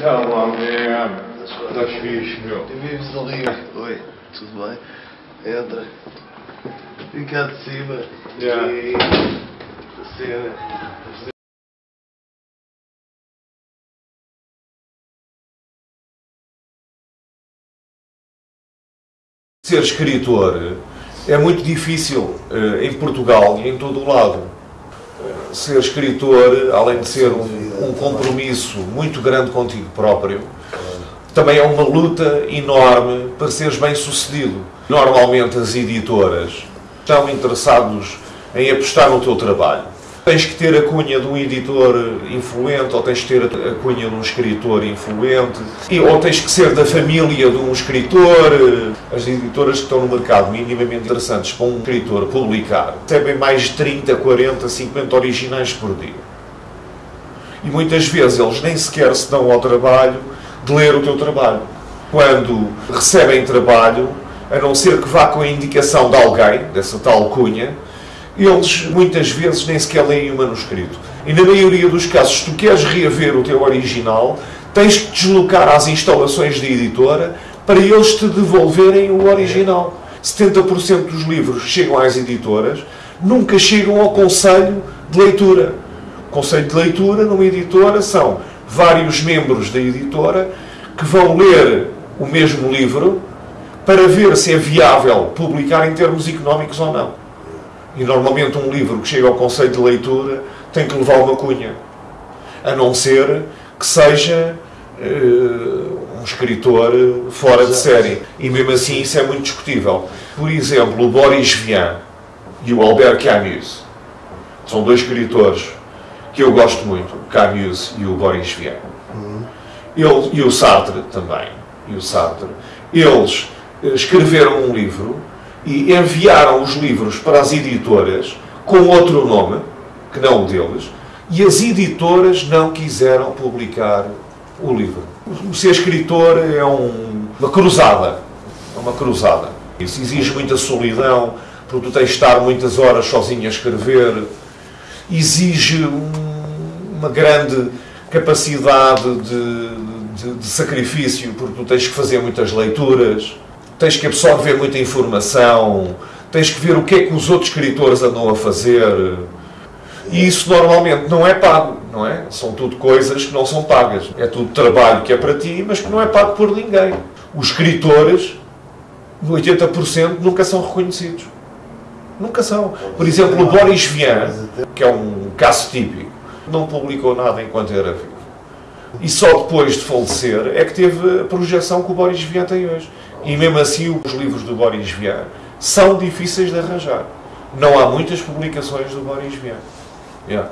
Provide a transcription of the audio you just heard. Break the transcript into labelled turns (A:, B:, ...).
A: Então, é. Estás fixe, meu.
B: Vives ali. Oi, tudo bem? Entra. Vem cá de cima.
A: Yeah.
B: E. Cena.
C: Ser escritor é muito difícil eh, em Portugal e em todo o lado. Ser escritor, além de ser um, um compromisso muito grande contigo próprio, também é uma luta enorme para seres bem sucedido. Normalmente as editoras estão interessados em apostar no teu trabalho. Tens que ter a cunha de um editor influente, ou tens que ter a cunha de um escritor influente, e, ou tens que ser da família de um escritor. As editoras que estão no mercado minimamente interessantes para um escritor publicar recebem mais de 30, 40, 50 originais por dia. E muitas vezes eles nem sequer se dão ao trabalho de ler o teu trabalho. Quando recebem trabalho, a não ser que vá com a indicação de alguém, dessa tal cunha, eles muitas vezes nem sequer leem o manuscrito. E na maioria dos casos, se tu queres reaver o teu original, tens que deslocar às instalações da editora para eles te devolverem o original. 70% dos livros chegam às editoras nunca chegam ao conselho de leitura. O conselho de leitura numa editora são vários membros da editora que vão ler o mesmo livro para ver se é viável publicar em termos económicos ou não. E normalmente um livro que chega ao conceito de leitura tem que levar uma cunha. A não ser que seja uh, um escritor fora de série. E mesmo assim isso é muito discutível. Por exemplo, o Boris Vian e o Albert Camus são dois escritores que eu gosto muito, o Camus e o Boris Vian. Ele, e o Sartre também. E o Sartre. Eles escreveram um livro e enviaram os livros para as editoras com outro nome, que não o deles, e as editoras não quiseram publicar o livro. O ser escritor é um, uma cruzada. É uma cruzada. Isso exige muita solidão, porque tu tens de estar muitas horas sozinho a escrever. Exige um, uma grande capacidade de, de, de sacrifício, porque tu tens que fazer muitas leituras tens que absorver muita informação, tens que ver o que é que os outros escritores andam a fazer. E isso normalmente não é pago, não é? São tudo coisas que não são pagas. É tudo trabalho que é para ti, mas que não é pago por ninguém. Os escritores, 80% nunca são reconhecidos. Nunca são. Por exemplo, o Boris Vian, que é um caso típico, não publicou nada enquanto era vivo. E só depois de falecer é que teve a projeção que o Boris Vian tem hoje. E mesmo assim, os livros do Boris Vian são difíceis de arranjar. Não há muitas publicações do Boris Vian. Yeah.